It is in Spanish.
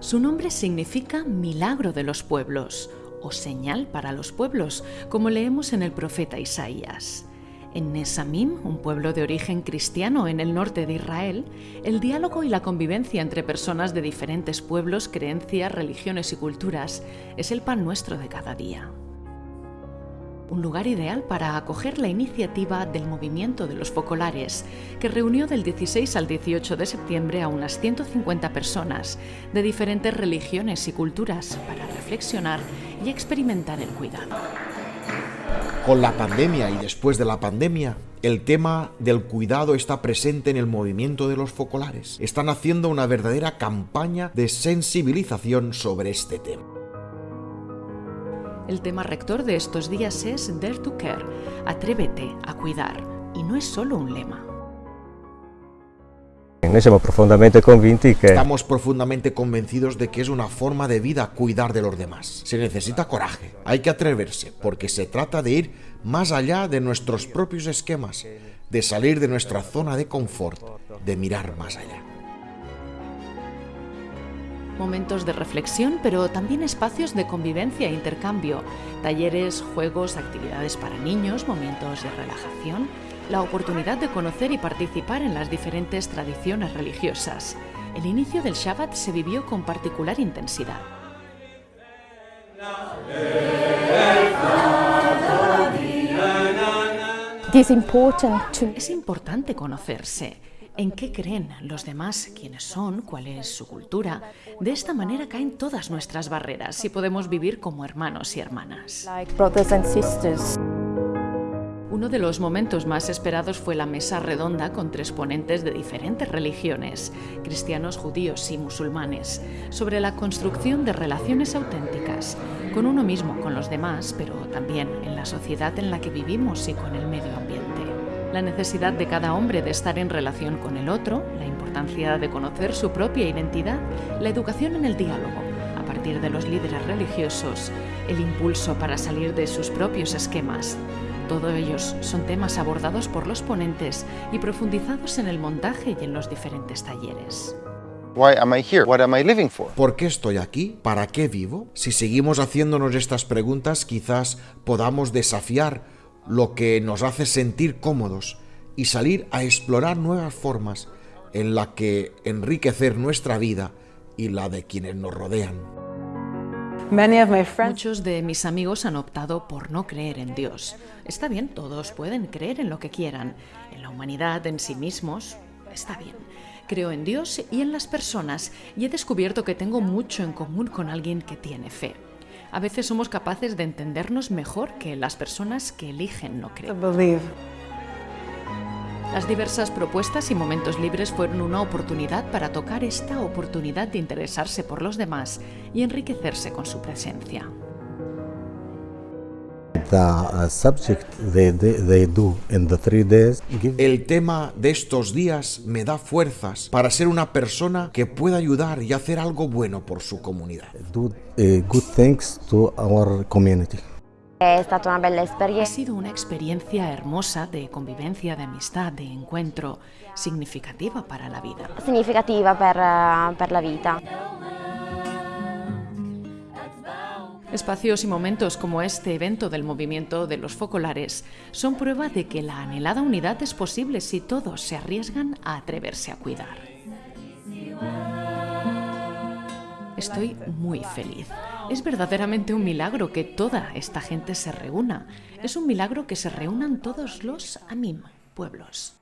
Su nombre significa milagro de los pueblos o señal para los pueblos, como leemos en el profeta Isaías. En Nesamim, un pueblo de origen cristiano en el norte de Israel, el diálogo y la convivencia entre personas de diferentes pueblos, creencias, religiones y culturas es el pan nuestro de cada día un lugar ideal para acoger la iniciativa del movimiento de los focolares, que reunió del 16 al 18 de septiembre a unas 150 personas de diferentes religiones y culturas para reflexionar y experimentar el cuidado. Con la pandemia y después de la pandemia, el tema del cuidado está presente en el movimiento de los focolares. Están haciendo una verdadera campaña de sensibilización sobre este tema. El tema rector de estos días es Dare to Care, atrévete a cuidar, y no es solo un lema. Estamos profundamente convencidos de que es una forma de vida cuidar de los demás. Se necesita coraje, hay que atreverse, porque se trata de ir más allá de nuestros propios esquemas, de salir de nuestra zona de confort, de mirar más allá momentos de reflexión, pero también espacios de convivencia e intercambio, talleres, juegos, actividades para niños, momentos de relajación, la oportunidad de conocer y participar en las diferentes tradiciones religiosas. El inicio del Shabbat se vivió con particular intensidad. Es importante conocerse en qué creen los demás, quiénes son, cuál es su cultura. De esta manera caen todas nuestras barreras y podemos vivir como hermanos y hermanas. Uno de los momentos más esperados fue la mesa redonda con tres ponentes de diferentes religiones, cristianos, judíos y musulmanes, sobre la construcción de relaciones auténticas, con uno mismo, con los demás, pero también en la sociedad en la que vivimos y con el medio ambiente la necesidad de cada hombre de estar en relación con el otro, la importancia de conocer su propia identidad, la educación en el diálogo, a partir de los líderes religiosos, el impulso para salir de sus propios esquemas. Todos ellos son temas abordados por los ponentes y profundizados en el montaje y en los diferentes talleres. ¿Por qué estoy aquí? ¿Para qué vivo? Si seguimos haciéndonos estas preguntas, quizás podamos desafiar lo que nos hace sentir cómodos y salir a explorar nuevas formas en la que enriquecer nuestra vida y la de quienes nos rodean. Muchos de mis amigos han optado por no creer en Dios. Está bien, todos pueden creer en lo que quieran, en la humanidad, en sí mismos. Está bien. Creo en Dios y en las personas y he descubierto que tengo mucho en común con alguien que tiene fe a veces somos capaces de entendernos mejor que las personas que eligen no creer. Las diversas propuestas y momentos libres fueron una oportunidad para tocar esta oportunidad de interesarse por los demás y enriquecerse con su presencia. El tema de estos días me da fuerzas para ser una persona que pueda ayudar y hacer algo bueno por su comunidad. Eh, ha sido una experiencia hermosa de convivencia, de amistad, de encuentro, significativa para la vida. Significativa para, para la vida. Espacios y momentos como este evento del movimiento de los focolares son prueba de que la anhelada unidad es posible si todos se arriesgan a atreverse a cuidar. Estoy muy feliz. Es verdaderamente un milagro que toda esta gente se reúna. Es un milagro que se reúnan todos los AMIM pueblos.